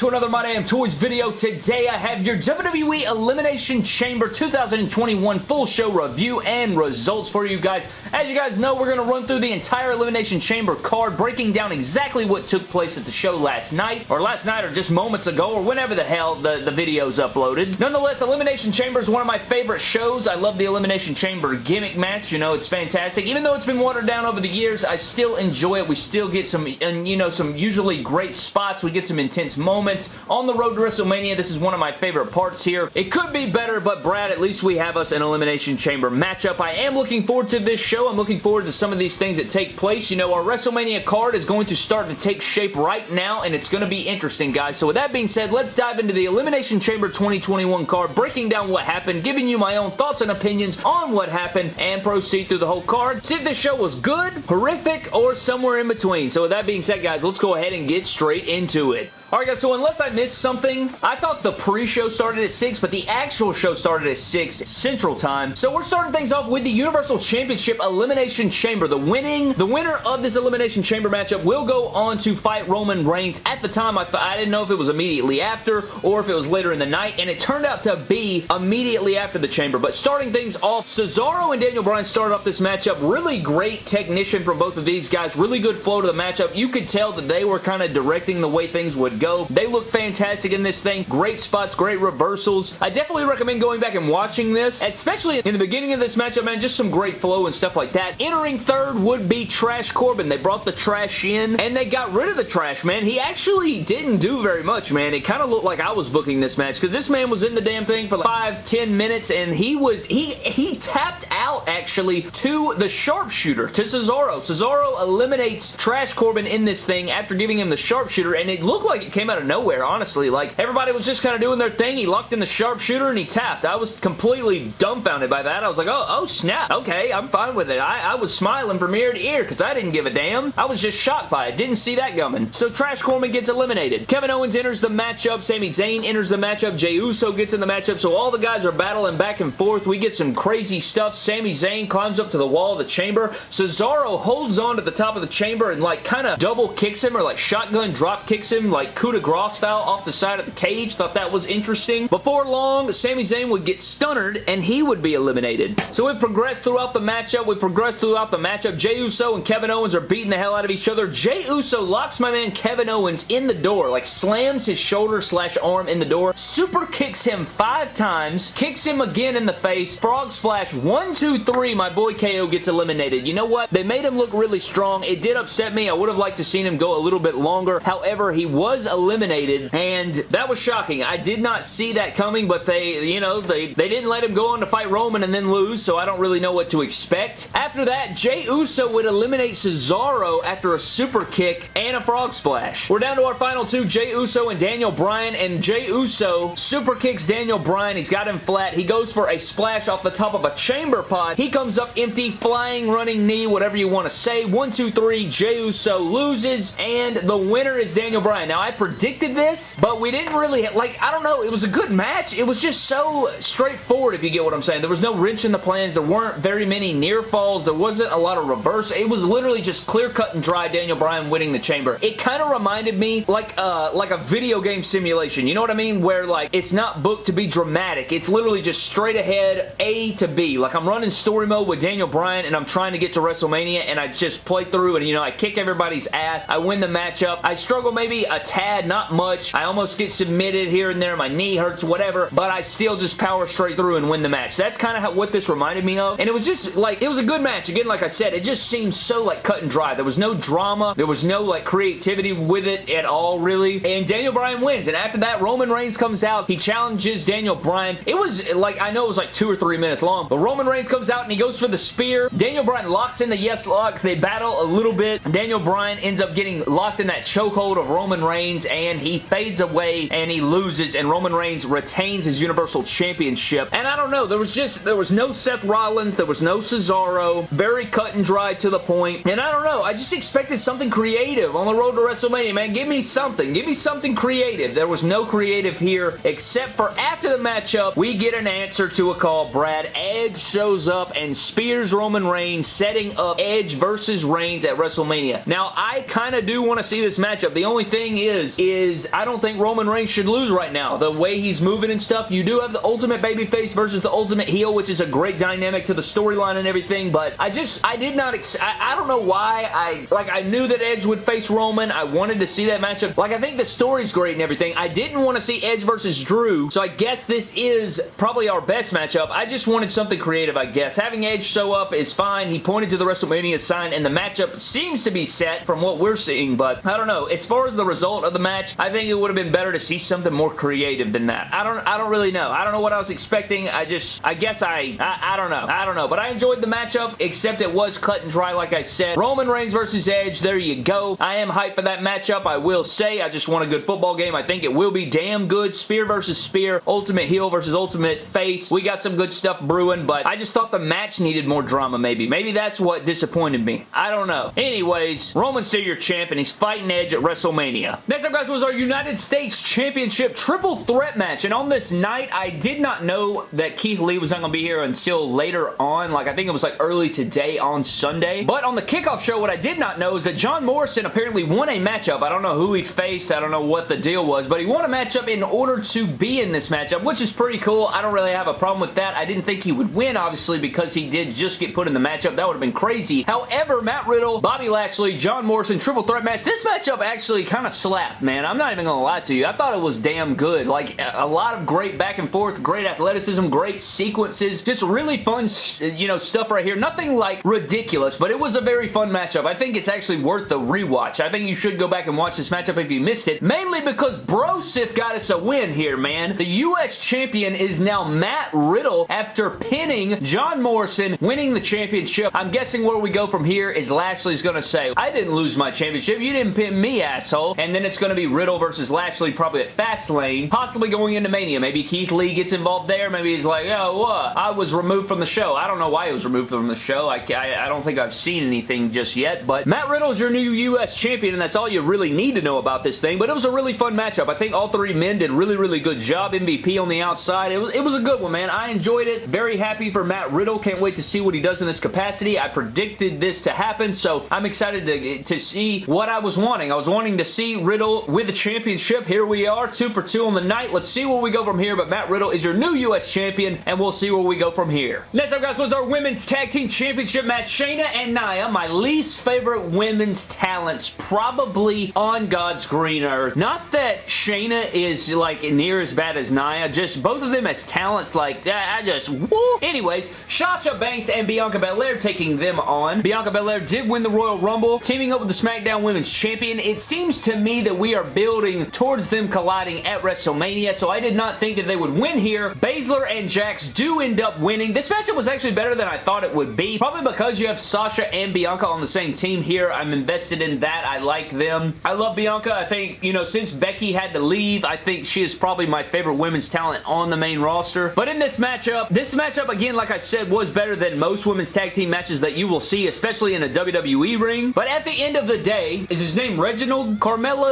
to another My Damn Toys video. Today I have your WWE Elimination Chamber 2021 full show review and results for you guys. As you guys know, we're going to run through the entire Elimination Chamber card, breaking down exactly what took place at the show last night, or last night, or just moments ago, or whenever the hell the, the video's uploaded. Nonetheless, Elimination Chamber is one of my favorite shows. I love the Elimination Chamber gimmick match. You know, it's fantastic. Even though it's been watered down over the years, I still enjoy it. We still get some, and you know, some usually great spots. We get some intense moments. On the road to WrestleMania, this is one of my favorite parts here. It could be better, but Brad, at least we have us an Elimination Chamber matchup. I am looking forward to this show. I'm looking forward to some of these things that take place. You know, our WrestleMania card is going to start to take shape right now, and it's going to be interesting, guys. So with that being said, let's dive into the Elimination Chamber 2021 card, breaking down what happened, giving you my own thoughts and opinions on what happened, and proceed through the whole card. See if this show was good, horrific, or somewhere in between. So with that being said, guys, let's go ahead and get straight into it. Alright guys, so unless I missed something, I thought the pre-show started at 6, but the actual show started at 6 Central Time. So we're starting things off with the Universal Championship Elimination Chamber. The winning, the winner of this Elimination Chamber matchup will go on to fight Roman Reigns. At the time, I thought I didn't know if it was immediately after or if it was later in the night, and it turned out to be immediately after the Chamber. But starting things off, Cesaro and Daniel Bryan started off this matchup. Really great technician from both of these guys. Really good flow to the matchup. You could tell that they were kind of directing the way things would go. They look fantastic in this thing. Great spots, great reversals. I definitely recommend going back and watching this, especially in the beginning of this matchup, man. Just some great flow and stuff like that. Entering third would be Trash Corbin. They brought the trash in, and they got rid of the trash, man. He actually didn't do very much, man. It kind of looked like I was booking this match, because this man was in the damn thing for like five, ten minutes, and he was, he, he tapped out, actually, to the sharpshooter, to Cesaro. Cesaro eliminates Trash Corbin in this thing after giving him the sharpshooter, and it looked like came out of nowhere, honestly. Like, everybody was just kind of doing their thing. He locked in the sharpshooter and he tapped. I was completely dumbfounded by that. I was like, oh, oh snap. Okay, I'm fine with it. I, I was smiling from ear to ear because I didn't give a damn. I was just shocked by it. Didn't see that coming. So Trash Corbin gets eliminated. Kevin Owens enters the matchup. Sami Zayn enters the matchup. Jey Uso gets in the matchup. So all the guys are battling back and forth. We get some crazy stuff. Sami Zayn climbs up to the wall of the chamber. Cesaro holds on to the top of the chamber and like kind of double kicks him or like shotgun drop kicks him like coup de grace style off the side of the cage. Thought that was interesting. Before long, Sami Zayn would get stunnered and he would be eliminated. So we progressed throughout the matchup. We progressed throughout the matchup. Jey Uso and Kevin Owens are beating the hell out of each other. Jey Uso locks my man Kevin Owens in the door, like slams his shoulder slash arm in the door, super kicks him five times, kicks him again in the face, frog splash, one, two, three, my boy KO gets eliminated. You know what? They made him look really strong. It did upset me. I would have liked to seen him go a little bit longer. However, he was eliminated and that was shocking. I did not see that coming, but they, you know, they, they didn't let him go on to fight Roman and then lose, so I don't really know what to expect. After that, Jey Uso would eliminate Cesaro after a super kick and a frog splash. We're down to our final two, Jey Uso and Daniel Bryan, and Jey Uso super kicks Daniel Bryan. He's got him flat. He goes for a splash off the top of a chamber pod. He comes up empty, flying, running knee, whatever you want to say. One, two, three, Jey Uso loses, and the winner is Daniel Bryan. Now, I predicted this, but we didn't really, like, I don't know, it was a good match. It was just so straightforward, if you get what I'm saying. There was no wrench in the plans. There weren't very many near falls. There wasn't a lot of reverse. It was literally just clear cut and dry Daniel Bryan winning the chamber. It kind of reminded me like, uh, like a video game simulation. You know what I mean? Where, like, it's not booked to be dramatic. It's literally just straight ahead A to B. Like, I'm running story mode with Daniel Bryan, and I'm trying to get to WrestleMania, and I just play through, and, you know, I kick everybody's ass. I win the matchup. I struggle maybe a tad, not not much. I almost get submitted here and there. My knee hurts, whatever, but I still just power straight through and win the match. That's kind of what this reminded me of, and it was just like, it was a good match. Again, like I said, it just seemed so like cut and dry. There was no drama. There was no like creativity with it at all, really, and Daniel Bryan wins, and after that, Roman Reigns comes out. He challenges Daniel Bryan. It was like, I know it was like two or three minutes long, but Roman Reigns comes out and he goes for the spear. Daniel Bryan locks in the yes lock. They battle a little bit. Daniel Bryan ends up getting locked in that chokehold of Roman Reigns, and and he fades away and he loses and Roman Reigns retains his Universal Championship. And I don't know, there was just, there was no Seth Rollins, there was no Cesaro, very cut and dry to the point. And I don't know, I just expected something creative on the road to WrestleMania, man. Give me something. Give me something creative. There was no creative here except for after the matchup, we get an answer to a call. Brad Edge shows up and spears Roman Reigns, setting up Edge versus Reigns at WrestleMania. Now, I kind of do want to see this matchup. The only thing is, is, is I don't think Roman Reigns should lose right now. The way he's moving and stuff, you do have the ultimate babyface versus the ultimate heel, which is a great dynamic to the storyline and everything, but I just, I did not, I, I don't know why I, like, I knew that Edge would face Roman. I wanted to see that matchup. Like, I think the story's great and everything. I didn't want to see Edge versus Drew, so I guess this is probably our best matchup. I just wanted something creative, I guess. Having Edge show up is fine. He pointed to the WrestleMania sign, and the matchup seems to be set from what we're seeing, but I don't know. As far as the result of the match, I think it would have been better to see something more creative than that. I don't I don't really know. I don't know what I was expecting. I just, I guess I, I, I don't know. I don't know, but I enjoyed the matchup, except it was cut and dry, like I said. Roman Reigns versus Edge, there you go. I am hyped for that matchup, I will say. I just want a good football game. I think it will be damn good. Spear versus Spear, Ultimate Heel versus Ultimate Face. We got some good stuff brewing, but I just thought the match needed more drama, maybe. Maybe that's what disappointed me. I don't know. Anyways, Roman's still your champ, and he's fighting Edge at WrestleMania. Next up, guys, was our United States Championship Triple Threat match, and on this night, I did not know that Keith Lee was not going to be here until later on. Like, I think it was like early today on Sunday. But on the kickoff show, what I did not know is that John Morrison apparently won a matchup. I don't know who he faced. I don't know what the deal was, but he won a matchup in order to be in this matchup, which is pretty cool. I don't really have a problem with that. I didn't think he would win, obviously, because he did just get put in the matchup. That would have been crazy. However, Matt Riddle, Bobby Lashley, John Morrison, triple threat match. This matchup actually kind of slapped, man. I'm not even going to lie to you. I thought it was damn good. Like, a lot of great back and forth, great athleticism, great sequences. Just really fun, you know, stuff right here. Nothing, like, ridiculous, but it was a very fun matchup. I think it's actually worth the rewatch. I think you should go back and watch this matchup if you missed it, mainly because Brosif got us a win here, man. The U.S. champion is now Matt Riddle after pinning John Morrison, winning the championship. I'm guessing where we go from here is Lashley's going to say, I didn't lose my championship. You didn't pin me, asshole. And then it's going to be Riddle versus Lashley probably at Fastlane, possibly going into Mania. Maybe Keith Lee gets involved there. Maybe he's like, oh, what? I was removed from the show. I don't know why he was removed from the show. I, I, I don't think I've seen anything just yet, but Matt Riddle is your new U.S. champion, and that's all you really need to know about this thing, but it was a really fun matchup. I think all three men did really, really good job. MVP on the outside. It was, it was a good one, man. I enjoyed it. Very happy for Matt Riddle. Can't wait to see what he does in this capacity. I predicted this to happen, so I'm excited to, to see what I was wanting. I was wanting to see Riddle with the championship. Here we are, two for two on the night. Let's see where we go from here, but Matt Riddle is your new U.S. champion, and we'll see where we go from here. Next up, guys, was our Women's Tag Team Championship match. Shayna and Nia, my least favorite women's talents, probably on God's green earth. Not that Shayna is, like, near as bad as Nia, just both of them as talents, like, I just, woo! Anyways, Sasha Banks and Bianca Belair taking them on. Bianca Belair did win the Royal Rumble, teaming up with the SmackDown Women's Champion. It seems to me that we are building towards them colliding at WrestleMania, so I did not think that they would win here. Baszler and Jax do end up winning. This matchup was actually better than I thought it would be, probably because you have Sasha and Bianca on the same team here. I'm invested in that. I like them. I love Bianca. I think, you know, since Becky had to leave, I think she is probably my favorite women's talent on the main roster. But in this matchup, this matchup, again, like I said, was better than most women's tag team matches that you will see, especially in a WWE ring. But at the end of the day, is his name Reginald?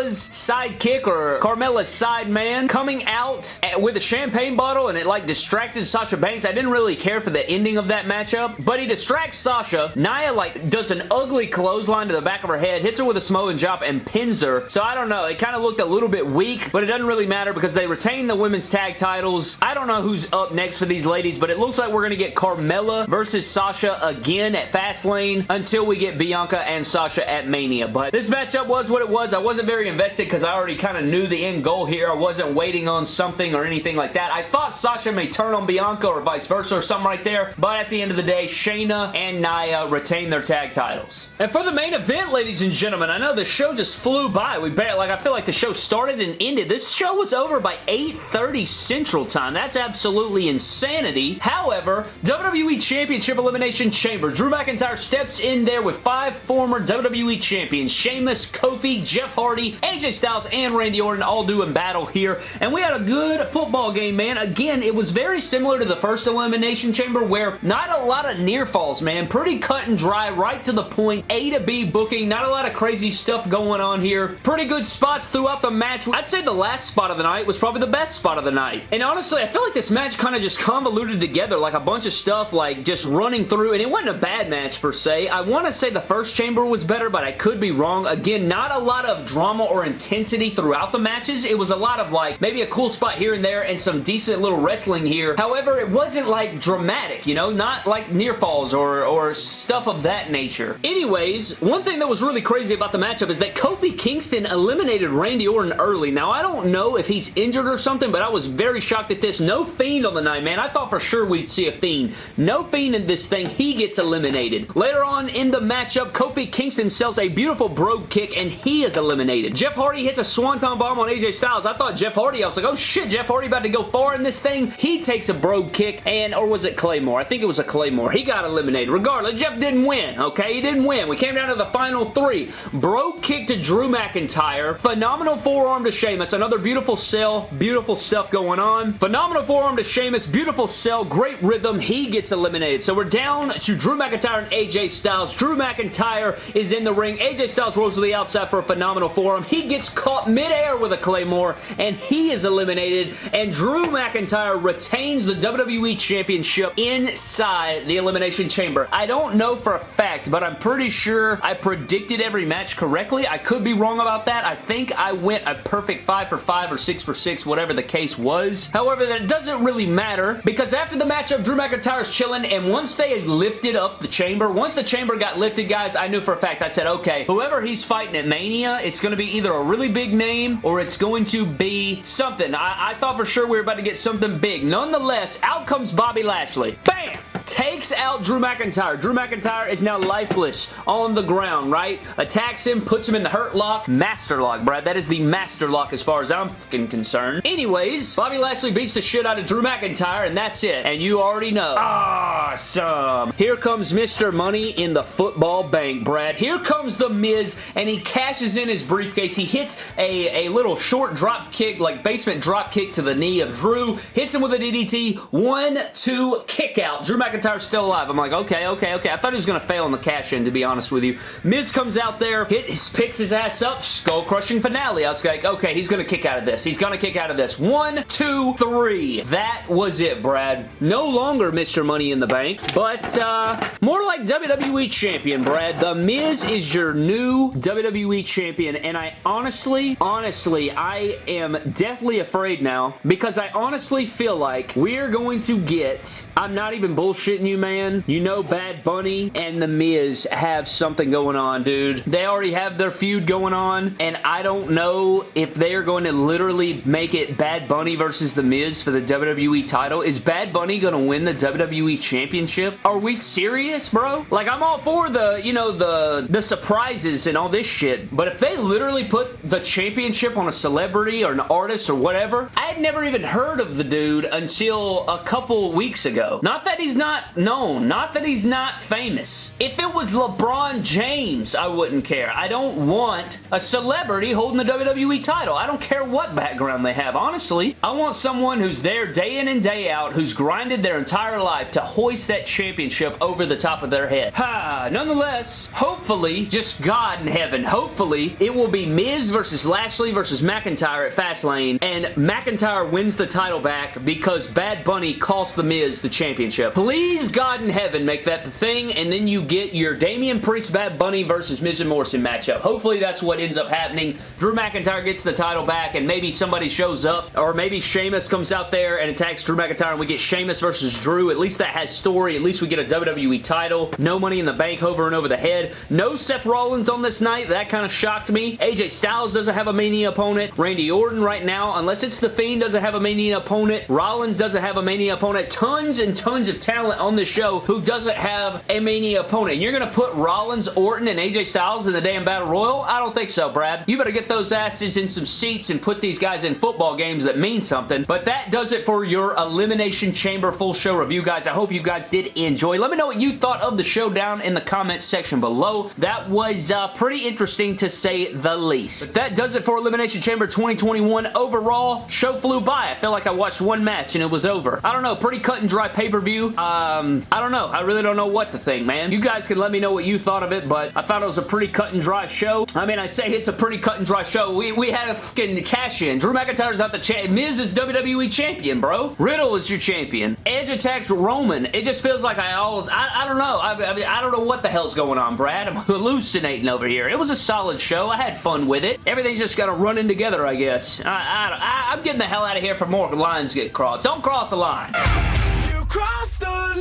Carmella's sidekick or Carmella's side man coming out with a champagne bottle and it like distracted Sasha Banks. I didn't really care for the ending of that matchup, but he distracts Sasha. Nia like does an ugly clothesline to the back of her head, hits her with a Samoan drop and pins her. So I don't know. It kind of looked a little bit weak, but it doesn't really matter because they retain the women's tag titles. I don't know who's up next for these ladies, but it looks like we're going to get Carmella versus Sasha again at Fastlane until we get Bianca and Sasha at Mania. But this matchup was what it was. I wasn't very invested because I already kind of knew the end goal here. I wasn't waiting on something or anything like that. I thought Sasha may turn on Bianca or vice versa or something right there, but at the end of the day, Shayna and Nia retain their tag titles. And for the main event, ladies and gentlemen, I know the show just flew by. We bet, like, I feel like the show started and ended. This show was over by 8.30 Central Time. That's absolutely insanity. However, WWE Championship Elimination Chamber. Drew McIntyre steps in there with five former WWE Champions. Sheamus, Kofi, Jeff Hardy, AJ Styles, and Randy Orton all doing battle here. And we had a good football game, man. Again, it was very similar to the first Elimination Chamber where not a lot of near falls, man. Pretty cut and dry, right to the point. A to B booking. Not a lot of crazy stuff going on here. Pretty good spots throughout the match. I'd say the last spot of the night was probably the best spot of the night. And honestly, I feel like this match kind of just convoluted together like a bunch of stuff like just running through and it wasn't a bad match per se. I want to say the first chamber was better, but I could be wrong. Again, not a lot of drama or or intensity throughout the matches. It was a lot of like maybe a cool spot here and there and some decent little wrestling here. However, it wasn't like dramatic, you know, not like near falls or, or stuff of that nature. Anyways, one thing that was really crazy about the matchup is that Kofi Kingston eliminated Randy Orton early. Now, I don't know if he's injured or something, but I was very shocked at this. No Fiend on the night, man. I thought for sure we'd see a Fiend. No Fiend in this thing. He gets eliminated. Later on in the matchup, Kofi Kingston sells a beautiful brogue kick, and he is eliminated. Jeff Hardy hits a Swanton bomb on AJ Styles. I thought Jeff Hardy, I was like, oh shit, Jeff Hardy about to go far in this thing. He takes a brogue kick, and, or was it Claymore? I think it was a Claymore. He got eliminated. Regardless, Jeff didn't win, okay? He didn't win. We came down to the final three. Brogue kick to Drew McIntyre. Phenomenal forearm to Sheamus. Another beautiful sell. Beautiful stuff going on. Phenomenal forearm to Sheamus. Beautiful sell. Great rhythm. He gets eliminated. So we're down to Drew McIntyre and AJ Styles. Drew McIntyre is in the ring. AJ Styles rolls to the outside for a phenomenal forearm. He gets caught midair with a Claymore, and he is eliminated. And Drew McIntyre retains the WWE Championship inside the Elimination Chamber. I don't know for a fact, but I'm pretty sure I predicted every match correctly. I could be wrong about that. I think I went a perfect 5 for 5 or 6 for 6, whatever the case was. However, that doesn't really matter because after the matchup, Drew McIntyre's chilling, and once they lifted up the chamber, once the chamber got lifted, guys, I knew for a fact, I said, okay, whoever he's fighting at Mania, it's going to be either a really big name or it's going to be something. I, I thought for sure we were about to get something big. Nonetheless, out comes Bobby Lashley. Bam! Takes out Drew McIntyre. Drew McIntyre is now lifeless on the ground, right? Attacks him, puts him in the hurt lock. Master lock, Brad. That is the master lock as far as I'm concerned. Anyways, Bobby Lashley beats the shit out of Drew McIntyre, and that's it. And you already know. Awesome. Here comes Mr. Money in the football bank, Brad. Here comes The Miz, and he cashes in his briefcase. He hits a, a little short drop kick, like basement drop kick to the knee of Drew. Hits him with a DDT. One, two, kick out. Drew McIntyre McIntyre's still alive. I'm like, okay, okay, okay. I thought he was going to fail in the cash-in, to be honest with you. Miz comes out there, hit, picks his ass up, skull-crushing finale. I was like, okay, he's going to kick out of this. He's going to kick out of this. One, two, three. That was it, Brad. No longer Mr. Money in the Bank, but uh, more like WWE Champion, Brad. The Miz is your new WWE Champion, and I honestly, honestly, I am deathly afraid now because I honestly feel like we're going to get, I'm not even bullshit bullshitting you, man. You know Bad Bunny and The Miz have something going on, dude. They already have their feud going on, and I don't know if they are going to literally make it Bad Bunny versus The Miz for the WWE title. Is Bad Bunny going to win the WWE Championship? Are we serious, bro? Like, I'm all for the, you know, the, the surprises and all this shit, but if they literally put the championship on a celebrity or an artist or whatever, I had never even heard of the dude until a couple weeks ago. Not that he's not not known. Not that he's not famous. If it was LeBron James, I wouldn't care. I don't want a celebrity holding the WWE title. I don't care what background they have, honestly. I want someone who's there day in and day out, who's grinded their entire life to hoist that championship over the top of their head. Ha! Nonetheless, hopefully, just God in heaven, hopefully, it will be Miz versus Lashley versus McIntyre at Fastlane, and McIntyre wins the title back because Bad Bunny cost The Miz the championship. Please Please, God in heaven, make that the thing, and then you get your Damian Priest Bad Bunny versus Miz and Morrison matchup. Hopefully that's what ends up happening. Drew McIntyre gets the title back, and maybe somebody shows up, or maybe Sheamus comes out there and attacks Drew McIntyre, and we get Sheamus versus Drew. At least that has story. At least we get a WWE title. No money in the bank over and over the head. No Seth Rollins on this night. That kind of shocked me. AJ Styles doesn't have a Mania opponent. Randy Orton right now, unless it's The Fiend, doesn't have a Mania opponent. Rollins doesn't have a Mania opponent. Tons and tons of talent on this show who doesn't have a Mania opponent. You're going to put Rollins, Orton, and AJ Styles in the damn Battle Royal? I don't think so, Brad. You better get those asses in some seats and put these guys in football games that mean something. But that does it for your Elimination Chamber full show review, guys. I hope you guys did enjoy. Let me know what you thought of the show down in the comments section below. That was uh, pretty interesting to say the least. But that does it for Elimination Chamber 2021 overall. Show flew by. I felt like I watched one match and it was over. I don't know, pretty cut and dry pay-per-view. Uh, um, I don't know. I really don't know what to think, man. You guys can let me know what you thought of it, but I thought it was a pretty cut and dry show. I mean, I say it's a pretty cut and dry show. We, we had a fucking cash-in. Drew McIntyre's not the champ. Miz is WWE champion, bro. Riddle is your champion. Edge attacked Roman. It just feels like I all I, I don't know. I, I, mean, I don't know what the hell's going on, Brad. I'm hallucinating over here. It was a solid show. I had fun with it. Everything's just kind of running together, I guess. I, I, I'm getting the hell out of here for more lines get crossed. Don't cross the line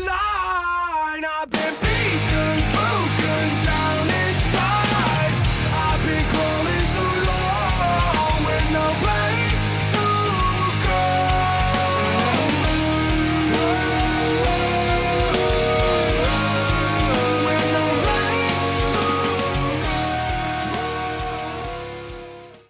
line. I've been